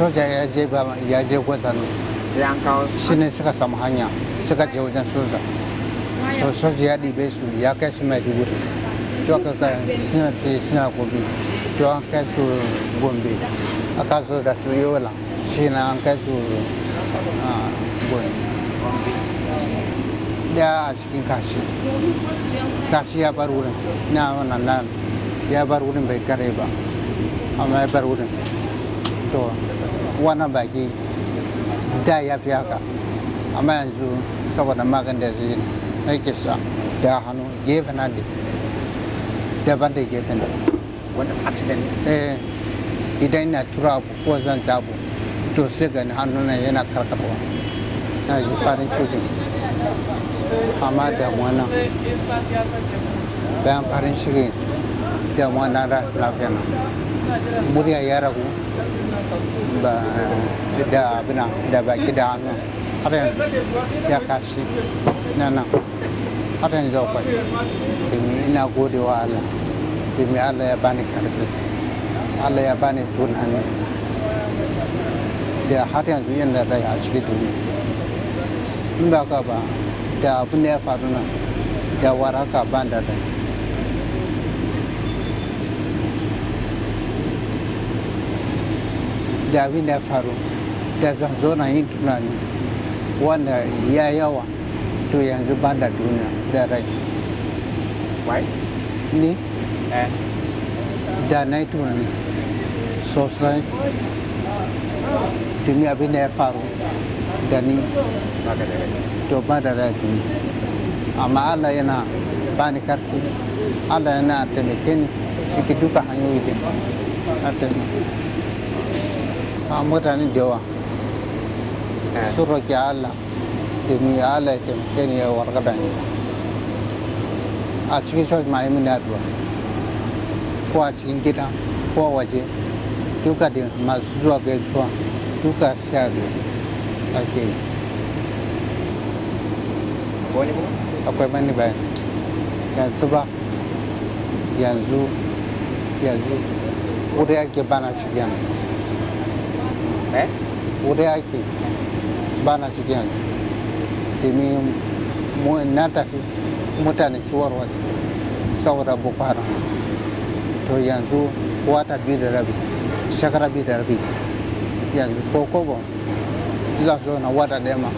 soja ya je ba ya je gwazano sai an kawo shi. Ne suka samu hanya suka je wajen soja. To soja ya ɗibe su ya kai su mai duburi to aka kai suna sai suna gobe to an kai su gombe. Aka zo da su yola. Shi na an kai su gombe. Da a cikin kashi. Kashi ya bar wurin. Na wannan nan ya bar wurin bai kare ba. Amma ya bar wurin. To wannan baki da ya fi haka amma yanzu saboda magan da zai na ke sha da hannu gefe na da daban da gefen da wani accident eh idan ina tura abu ko zan jabu to sai gani hannu na yana karkarwa na ji farin ciki amma damuwa nan bayan farin ciki damuwa na rashin lafiya na murya ya ragu da abina da baki da hannu har yanzu ya kashi na nan har yanzu akwai domin ina gode wa Allah. Domin Allah ya bani ƙarfi Allah ya bani tunani da har yanzu yin da rai a cikin duniya in ba ka ba da abin da ya faru nan da waraka ban da rai da abin da ya faru da zan zo na yin tunani wanda ya yawa to yanzu ban da duniya da rai. Why ni? Eh. Da na yi tunani sosai domin abin da ya faru da ni. Ba to ba da rai duniya amma allah yana ba ni karfi allah yana taimake ni cikin duka hanyoyi da na taimake a mutane da yawa. Eh. Sun roƙi allah domin allah ya taimake ni ya warkar ni. A cikin church ma yi mini addu'a. Ko a cikin gida ko a waje duka da masu zuwa gaisuwa duka sai addu'a ake yi. Akwai mani bayan. Yanzu ba. Yanzu yanzu. Wuri ake bana cikin yanzu wuri ake bana cikin yanzu domin na tafi mutane suwar waje saboda boko haram to yanzu wata biyu da rabi shekara biyu da rabi yanzu ko kobo za su zo na wata ɗaya ma